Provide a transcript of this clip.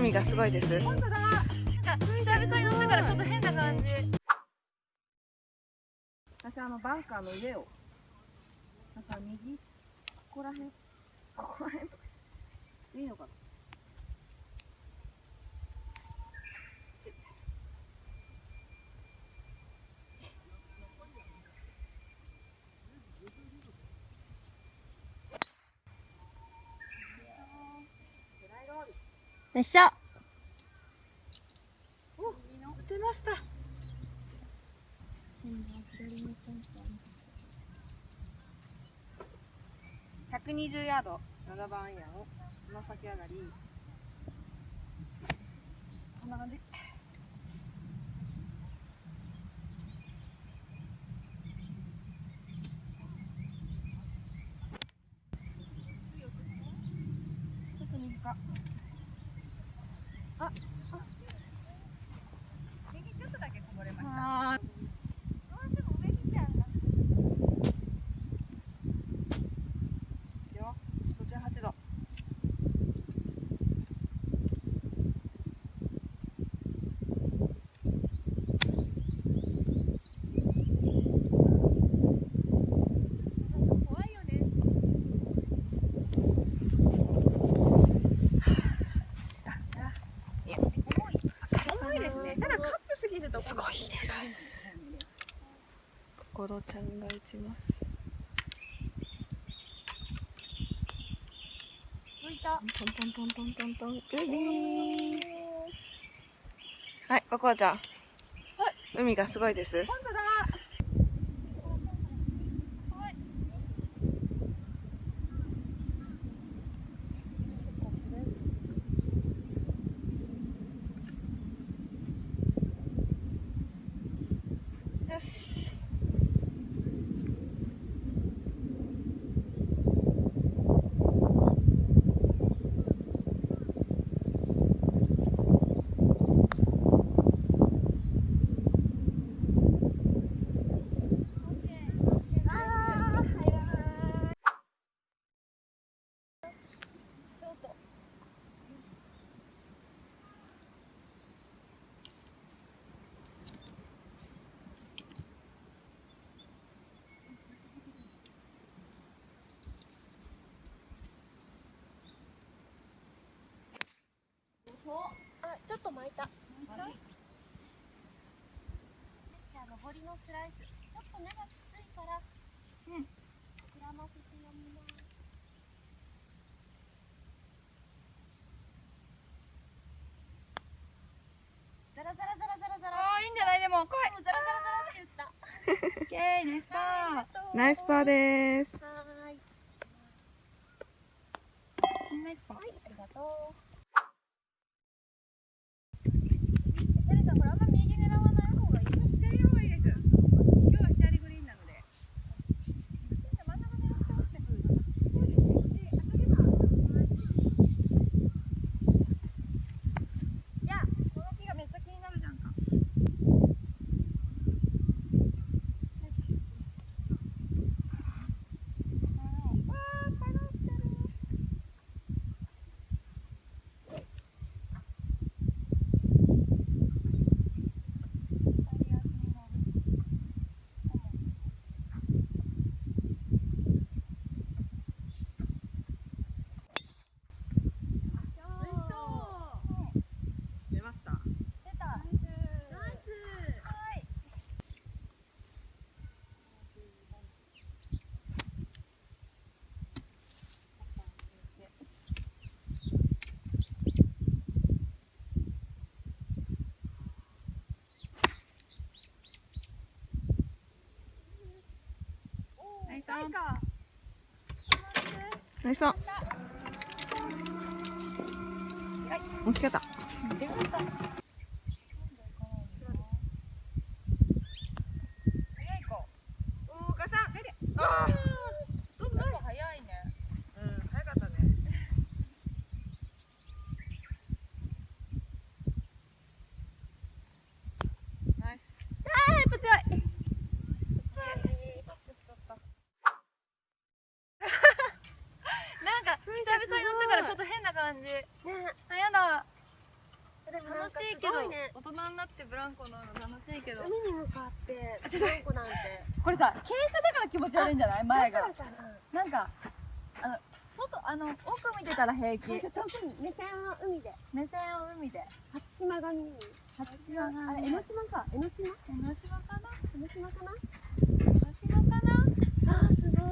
海がすごいです。本当だな。んか久々に乗ったからちょっと変な感じ。私あのバンカーの上をなんか右ここら辺ここら辺？とかいいのかな？よいしょ。お乗ってました。120ヤード7番アイアンをつま先上がり。こんな感じちょっと右かあ右ちょっとだけこぼれましたあーどうしても上見ちゃうんだよ58度怖いよね重いですねただカップすぎるとすごいです心ちゃんが打ちます。浮いた。トントントントントントン。海はいココアちゃん。海がすごいです。本当だちょっと巻いた。巻いた？じゃあ上りのスライス。ちょっと目がきついから。うん。膨らませて読みます。ザラザラザラザラザラ。あーいいんじゃない？でも来いザラザラザラって言った。オッケーナイスパありがとうナイスパーですはーい。ーナイスパーはい、ありがとう。テレさん、これあんま右狙わない方がいいよ。左の方がいいです今日は左グリーンなので真ん中狙って落ちてくるのかそうですねで当たればいや、この木がめっちゃ気になるじゃんか出ました出た。ナイス。はい。ナイスタイか。ナイス大きかった出ました。早い子おーかさんあーちょっと早いねうん早かったねナイスあー、やっぱ強い。なんか久々に乗ったからちょっと変な感じ。ねあやだ。ね。大人になってブランコ乗るの楽しいけど。海に向かってブランコなんて。これさ傾斜だから気持ち悪いんじゃない？前が。な。なんかあの外あの奥見てたら平気。目線は海で。目線を海で。初島が見える？初島があれ江ノ島か。江ノ島？江ノ島かな？江ノ島かな？江ノ島かな？あーすごい